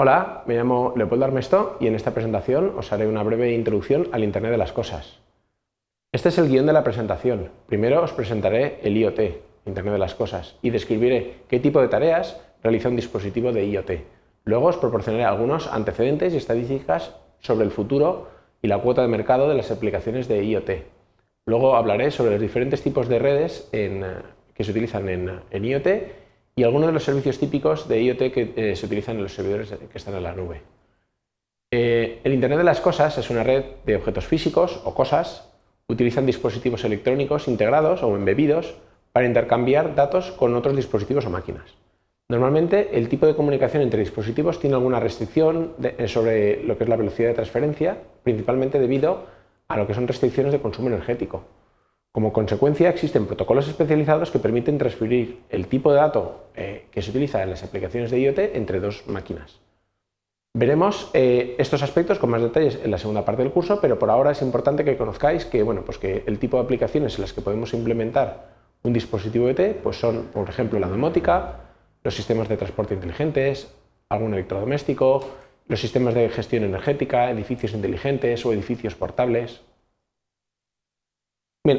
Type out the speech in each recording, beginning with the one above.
Hola, me llamo Leopoldo Armesto y en esta presentación os haré una breve introducción al Internet de las Cosas. Este es el guion de la presentación. Primero os presentaré el IoT, Internet de las Cosas, y describiré qué tipo de tareas realiza un dispositivo de IoT. Luego os proporcionaré algunos antecedentes y estadísticas sobre el futuro y la cuota de mercado de las aplicaciones de IoT. Luego hablaré sobre los diferentes tipos de redes que se utilizan en IoT y algunos de los servicios típicos de IoT que eh, se utilizan en los servidores que están en la nube. Eh, el Internet de las Cosas es una red de objetos físicos o cosas, utilizan dispositivos electrónicos integrados o embebidos para intercambiar datos con otros dispositivos o máquinas. Normalmente el tipo de comunicación entre dispositivos tiene alguna restricción eh, sobre lo que es la velocidad de transferencia, principalmente debido a lo que son restricciones de consumo energético. Como consecuencia, existen protocolos especializados que permiten transferir el tipo de dato eh, que se utiliza en las aplicaciones de IoT entre dos máquinas. Veremos eh, estos aspectos con más detalles en la segunda parte del curso, pero por ahora es importante que conozcáis que, bueno, pues que el tipo de aplicaciones en las que podemos implementar un dispositivo IoT pues son, por ejemplo, la domótica, los sistemas de transporte inteligentes, algún electrodoméstico, los sistemas de gestión energética, edificios inteligentes o edificios portables,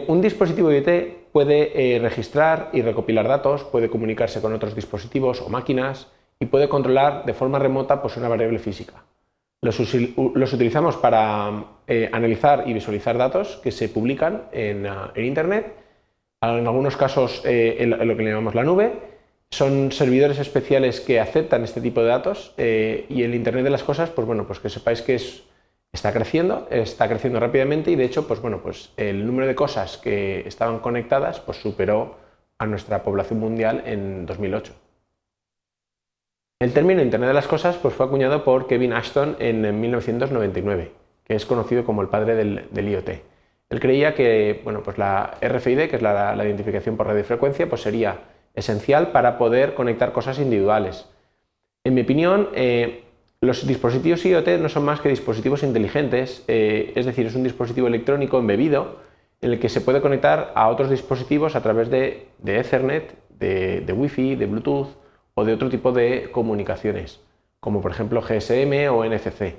un dispositivo IoT puede eh, registrar y recopilar datos, puede comunicarse con otros dispositivos o máquinas y puede controlar de forma remota pues, una variable física. Los, utilizamos para eh, analizar y visualizar datos que se publican en, ah, Internet, en algunos casos eh, en, lo que le llamamos la nube, son servidores especiales que aceptan este tipo de datos y el Internet de las cosas, pues bueno, pues que sepáis que es está creciendo, está creciendo rápidamente y de hecho pues bueno, pues el número de cosas que estaban conectadas pues superó a nuestra población mundial en 2008. El término Internet de las Cosas pues, fue acuñado por Kevin Ashton en 1999, que es conocido como el padre del, IoT. Él creía que bueno, pues la RFID, que es la, identificación por radiofrecuencia, pues sería esencial para poder conectar cosas individuales. En mi opinión, eh, los dispositivos IoT no son más que dispositivos inteligentes, eh, es decir, es un dispositivo electrónico embebido en el que se puede conectar a otros dispositivos a través de, Ethernet, de, Wi-Fi, de Bluetooth o de otro tipo de comunicaciones, como por ejemplo GSM o NFC.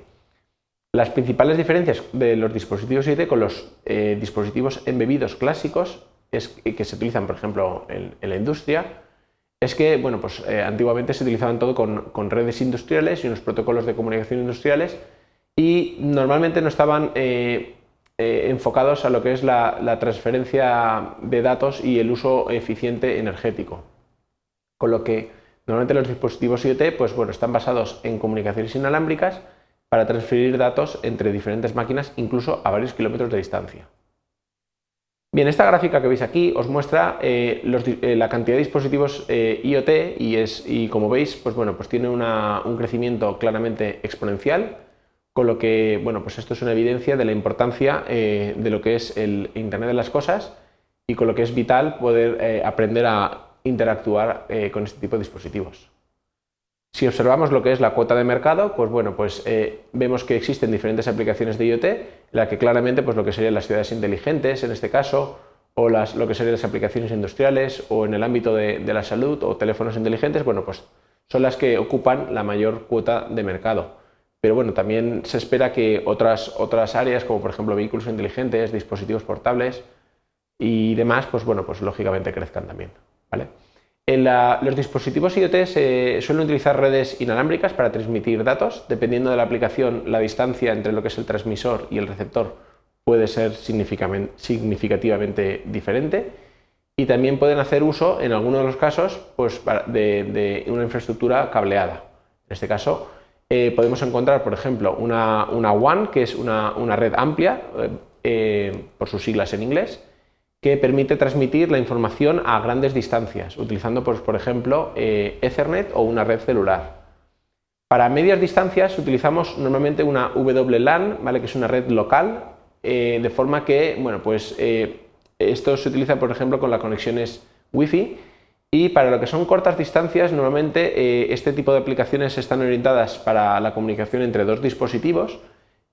Las principales diferencias de los dispositivos IoT con los eh, dispositivos embebidos clásicos es que se utilizan, por ejemplo, en la industria, es que bueno, pues, eh, antiguamente se utilizaban todo con, redes industriales y unos protocolos de comunicación industriales y normalmente no estaban eh, eh, enfocados a lo que es la, transferencia de datos y el uso eficiente energético. Con lo que normalmente los dispositivos IoT pues, bueno, están basados en comunicaciones inalámbricas para transferir datos entre diferentes máquinas incluso a varios kilómetros de distancia. Bien, esta gráfica que veis aquí os muestra eh, eh, la cantidad de dispositivos eh, IoT y, es, y como veis pues bueno, pues tiene un crecimiento claramente exponencial, con lo que bueno, pues esto es una evidencia de la importancia de lo que es el Internet de las Cosas y con lo que es vital poder aprender a interactuar con este tipo de dispositivos. Si observamos lo que es la cuota de mercado, pues bueno, pues eh, vemos que existen diferentes aplicaciones de IoT, la que claramente pues lo que serían las ciudades inteligentes en este caso, o las, lo que serían las aplicaciones industriales, o en el ámbito de, la salud, o teléfonos inteligentes, bueno, pues son las que ocupan la mayor cuota de mercado. Pero bueno, también se espera que otras, otras áreas, como por ejemplo vehículos inteligentes, dispositivos portables y demás, pues bueno, pues lógicamente crezcan también. ¿vale? Los dispositivos IoT suelen utilizar redes inalámbricas para transmitir datos. Dependiendo de la aplicación, la distancia entre lo que es el transmisor y el receptor puede ser significativamente diferente. Y también pueden hacer uso, en algunos de los casos, pues, de, una infraestructura cableada. En este caso, eh, podemos encontrar, por ejemplo, una, WAN, que es una, red amplia, eh, por sus siglas en inglés, que permite transmitir la información a grandes distancias, utilizando, pues, por ejemplo, eh, Ethernet o una red celular. Para medias distancias utilizamos normalmente una WLAN, ¿vale? que es una red local, eh, de forma que bueno, pues, eh, esto se utiliza, por ejemplo, con las conexiones Wi-Fi y para lo que son cortas distancias, normalmente este tipo de aplicaciones están orientadas para la comunicación entre dos dispositivos,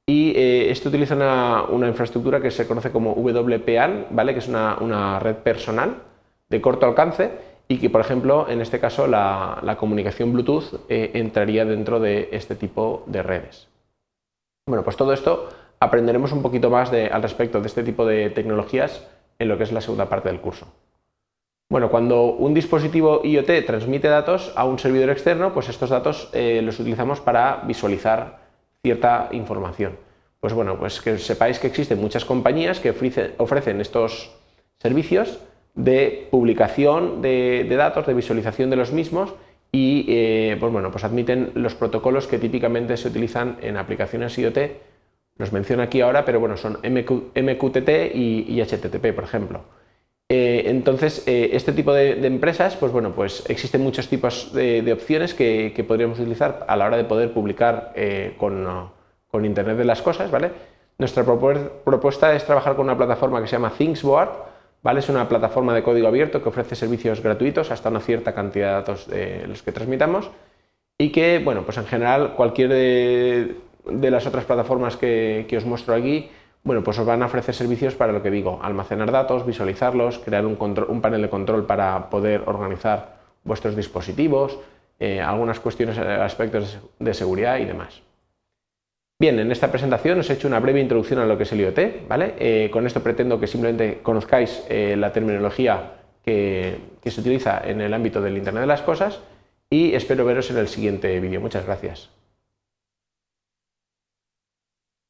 y eh, esto utiliza una, infraestructura que se conoce como WPAN, ¿vale? que es una, red personal de corto alcance y que, por ejemplo, en este caso la, comunicación Bluetooth eh, entraría dentro de este tipo de redes. Bueno, pues todo esto aprenderemos un poquito más al respecto de este tipo de tecnologías en lo que es la segunda parte del curso. Bueno, cuando un dispositivo IoT transmite datos a un servidor externo, pues estos datos eh, los utilizamos para visualizar cierta información. Pues bueno, pues que sepáis que existen muchas compañías que ofrecen estos servicios de publicación de, datos, de visualización de los mismos y eh, pues bueno, pues admiten los protocolos que típicamente se utilizan en aplicaciones IoT. Los menciono aquí ahora, pero bueno, son MQTT y, HTTP, por ejemplo. Eh, entonces, eh, este tipo de, empresas, pues bueno, pues existen muchos tipos de, opciones que, podríamos utilizar a la hora de poder publicar con, con, Internet de las cosas, ¿vale? Nuestra propuesta es trabajar con una plataforma que se llama ThingsBoard, ¿vale? Es una plataforma de código abierto que ofrece servicios gratuitos hasta una cierta cantidad de datos de los que transmitamos y que, bueno, pues en general cualquier de, las otras plataformas que, os muestro aquí, bueno, pues os van a ofrecer servicios para lo que digo, almacenar datos, visualizarlos, crear un, panel de control para poder organizar vuestros dispositivos, eh, algunas cuestiones, eh, aspectos de seguridad y demás. Bien, en esta presentación os he hecho una breve introducción a lo que es el IoT, ¿vale? Eh, con esto pretendo que simplemente conozcáis la terminología que, que se utiliza en el ámbito del Internet de las Cosas y espero veros en el siguiente vídeo. Muchas gracias.